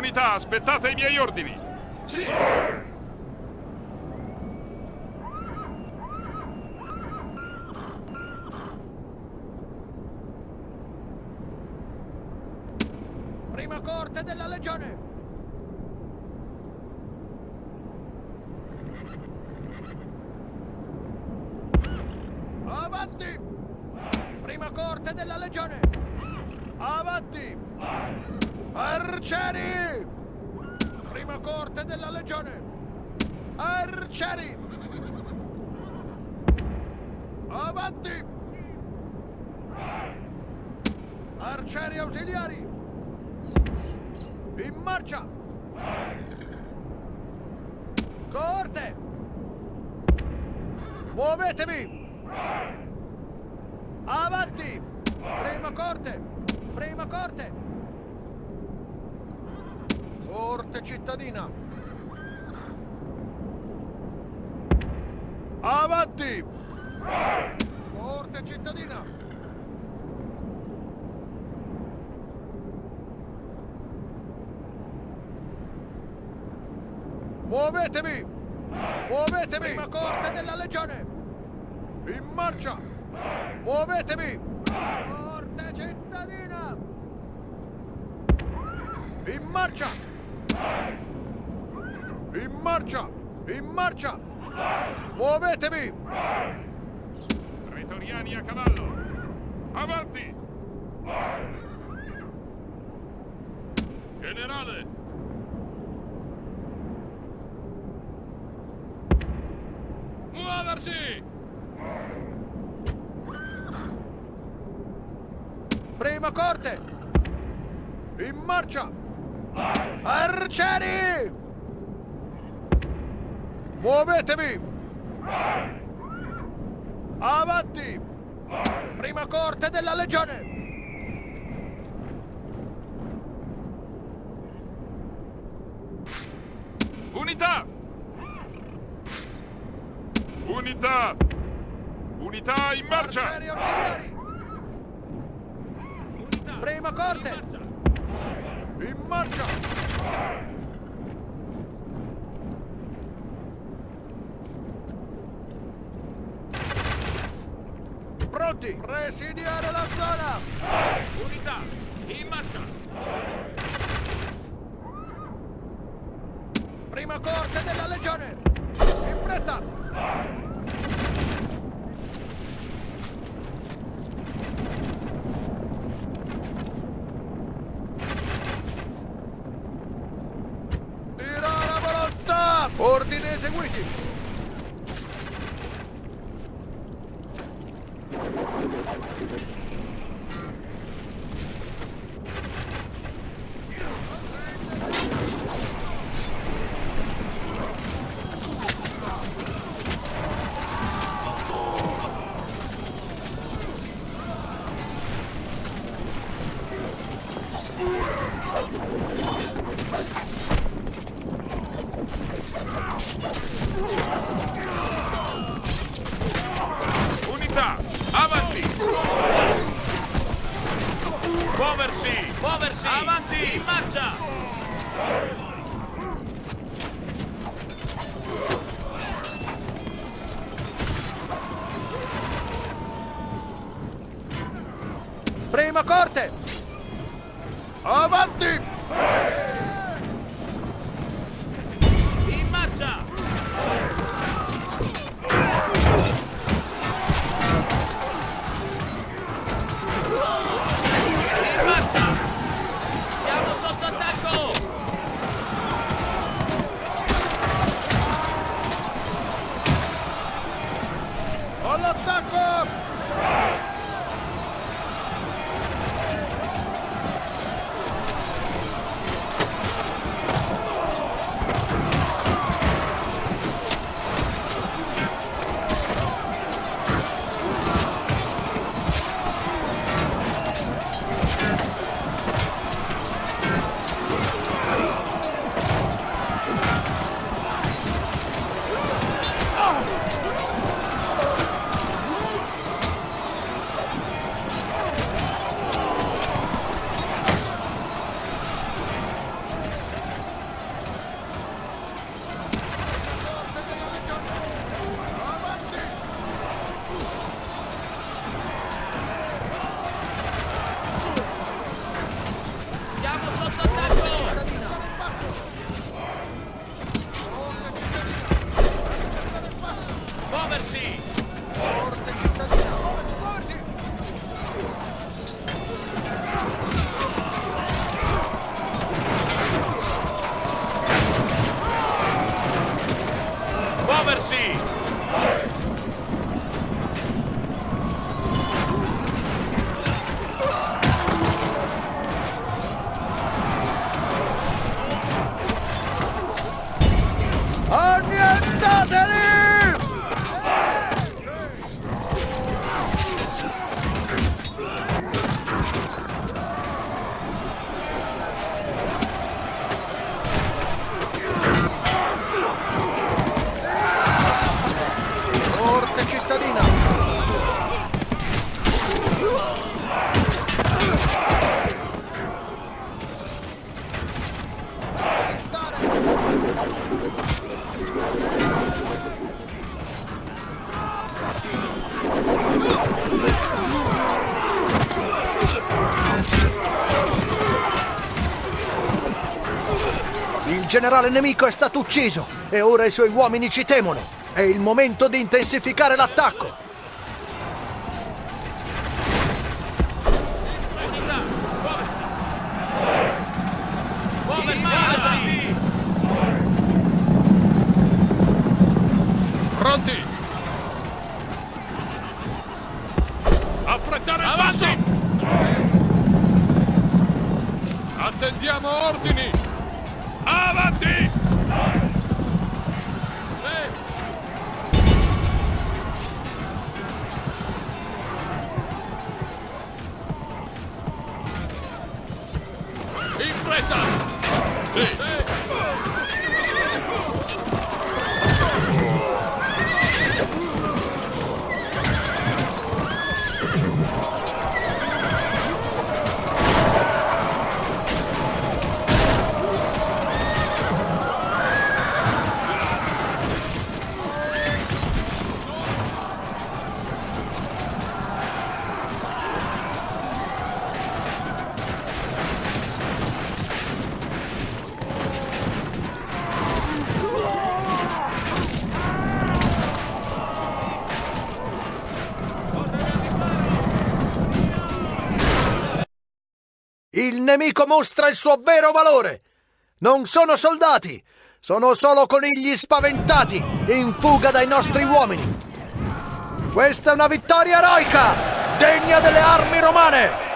Unità, aspettate i miei ordini! Sì! Prima corte della legione! Avanti! Prima corte della legione! Avanti! Arcieri! Prima corte della legione! Arcieri! Avanti! Arcieri ausiliari! In marcia! Corte! Muovetevi! Avanti! Prima corte! Prima corte! Corte cittadina! Avanti! Corte cittadina! Muovetevi! Muovetevi! Prima corte della legione! In marcia! Muovetevi! Corte cittadina! In marcia! In marcia! In marcia! Muovetevi! Pretoriani a cavallo! Avanti! Generale! Muoversi! Prima corte! In marcia! Arcieri! Muovetevi! Avanti! Prima corte della legione! Unità! Unità! Unità in marcia! Arcieri! Prima corte! In marcia! Pronti! Presidiare la zona! Unità, in marcia! Prima corte della legione! In fretta! ¡Órdenes en Wiki! Muoversi! Avanti! In marcia! Prima corte! Avanti! Stop! Generale nemico è stato ucciso e ora i suoi uomini ci temono. È il momento di intensificare l'attacco. Pronti! Affrettare il Avanti! passo! Attendiamo ordini! In fretta! Sì. Il nemico mostra il suo vero valore. Non sono soldati, sono solo conigli spaventati in fuga dai nostri uomini. Questa è una vittoria eroica, degna delle armi romane.